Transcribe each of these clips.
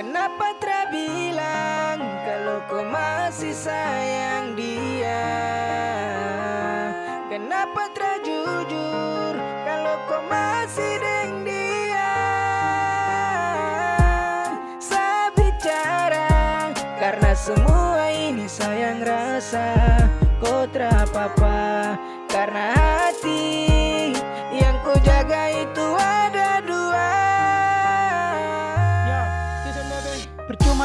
Kenapa terbilang kalau kau masih sayang dia? Kenapa terjujur kalau kau masih deng dia? Saya bicara karena semua ini sayang rasa Kau terapa-apa karena hati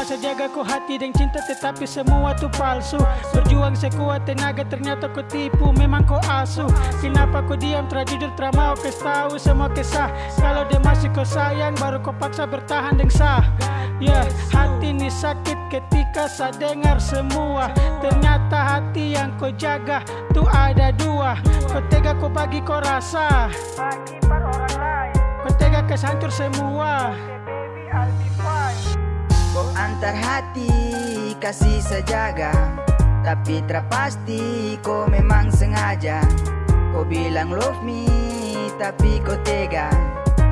Saya jaga kau hati dan cinta tetapi semua tu palsu. Berjuang sekuat tenaga ternyata kau tipu memang kau asuh Kenapa kau diam? Terjujur teramau kau tahu semua kisah. Kalau dia masih kau sayang baru kau paksa bertahan dengan sah. Ya hati ini sakit ketika saya dengar semua. Ternyata hati yang kau jaga tu ada dua. Kau tega kau bagi kau rasa. Bagi pada orang lain. Kau tega kesancur semua Antar hati kasih sejaga. Tapi terpasti kau memang sengaja. Kau bilang love me tapi kau tega.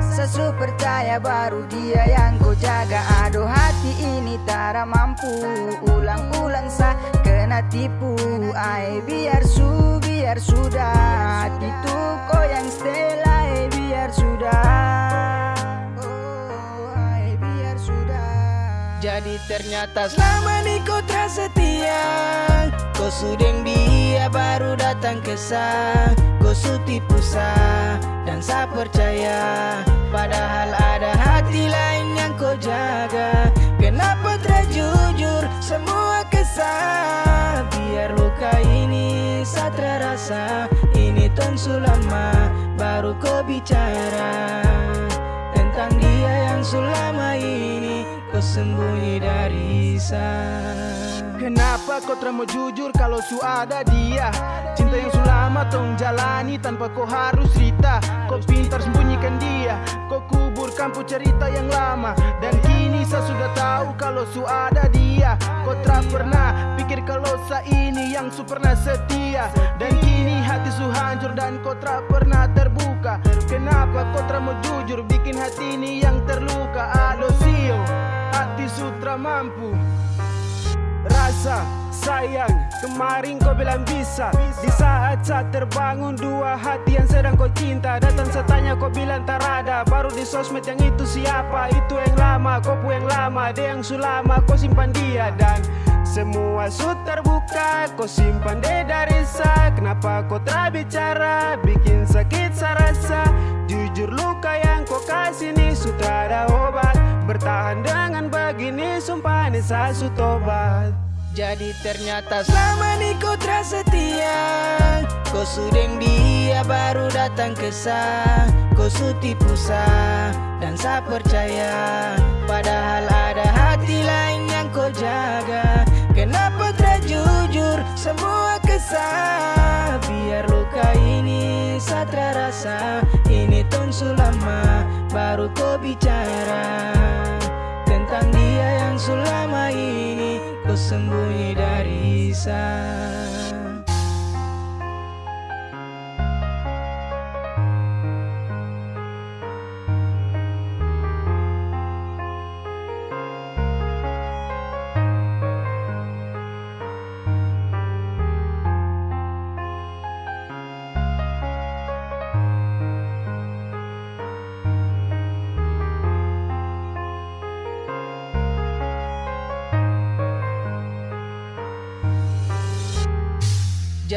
Sesu percaya baru dia yang kau jaga. Aduh hati ini tak mampu. Ulang-ulang sa kena tipu. Ay biar su biar sudah. Hati kau yang stay ay biar sudah jadi ternyata selama ni kau tersetia Kau sudeng dia baru datang ke sa Kau su tipu sa dan sa percaya Padahal ada hati lain yang kau jaga. Kenapa terjujur semua kesah? Biar luka ini sa terasa Ini tong sulama baru kau bicara Tentang dia yang selama ini sembunyi dari Kenapa kau mau jujur kalau su ada dia? Cinta yang selama tong jalani tanpa kau harus cerita. Kau pintar sembunyikan dia Kau kubur kampu cerita yang lama. Dan kini saya sudah tahu kalau su ada dia. Kau tak pernah pikir kalau saya ini yang su pernah setia. Dan kini hati su hancur dan kau tak pernah terbuka. Kenapa kau mau jujur? Bikin hati ini yang terluka mampu. Rasa sayang kemarin kau bilang bisa. Di saat saat terbangun dua hati yang sedang kau cinta. Datang setanya kau bilang tak ada. Baru di sosmed yang itu siapa? Itu yang lama kau pu yang lama. Dia yang sulama kau simpan dia. Dan semua su terbuka Kau simpan dia dari sa Kenapa kau tak bicara? Bikin sakit sarasa Jujur luka yang kau kasih ni Sudah ada obat. Bertahan dengan begini Sumpah ni saya su tobat. Jadi ternyata selama ni kau tersetia Kau sudeng dia baru datang ke sa Kau su tipu dan sa percaya. Padahal ada hati lain yang kau jaga. Kenapa terjujur semua kesah? Biar luka ini sa terasa. Ini tong sulama baru kau bicara ini kau sembunyi dari saya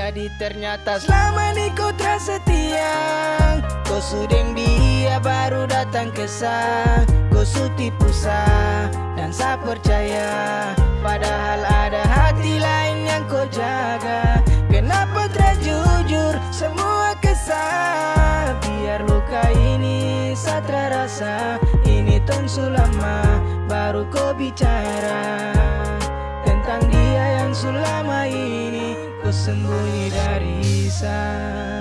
Jadi ternyata selama ni kau tersetia Kau sudeng dia baru datang ke sa Kau su tipu sa dan sa percaya Padahal ada hati lain yang kau jaga. Kenapa terjujur semua kesah? Biar luka ini sa terasa Ini tong sulama baru kau bicara Tentang dia yang selama ini. Kau sembunyi dari saya